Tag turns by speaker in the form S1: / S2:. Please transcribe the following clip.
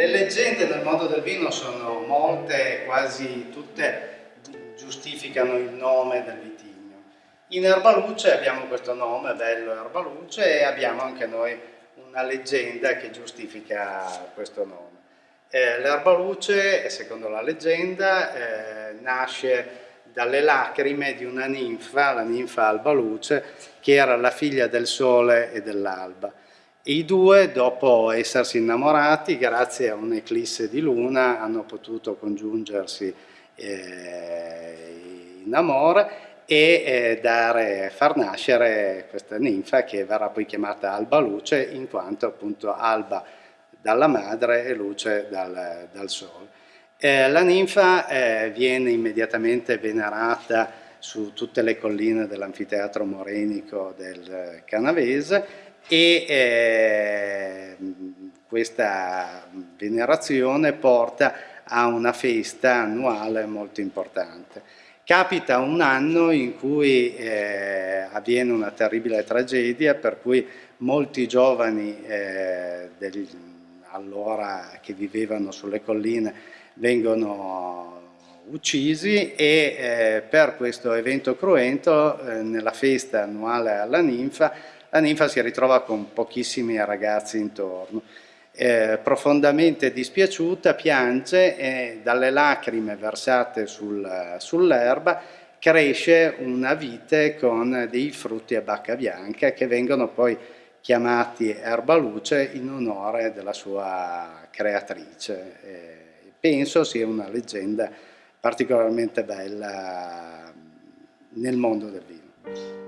S1: Le leggende nel mondo del vino sono molte, quasi tutte giustificano il nome del vitigno. In Erbaluce abbiamo questo nome, bello Erbaluce, e abbiamo anche noi una leggenda che giustifica questo nome. Eh, L'Erbaluce, secondo la leggenda, eh, nasce dalle lacrime di una ninfa, la ninfa Albaluce, che era la figlia del sole e dell'alba. I due, dopo essersi innamorati, grazie a un'eclisse di luna, hanno potuto congiungersi eh, in amore e eh, dare, far nascere questa ninfa che verrà poi chiamata Alba Luce in quanto appunto alba dalla madre e luce dal, dal sole. Eh, la ninfa eh, viene immediatamente venerata su tutte le colline dell'anfiteatro morenico del Canavese e eh, questa venerazione porta a una festa annuale molto importante. Capita un anno in cui eh, avviene una terribile tragedia per cui molti giovani eh, del, allora che vivevano sulle colline vengono uccisi e eh, per questo evento cruento eh, nella festa annuale alla ninfa la ninfa si ritrova con pochissimi ragazzi intorno eh, profondamente dispiaciuta, piange e dalle lacrime versate sul, sull'erba cresce una vite con dei frutti a bacca bianca che vengono poi chiamati erbaluce in onore della sua creatrice. Eh, penso sia una leggenda particolarmente bella nel mondo del vino.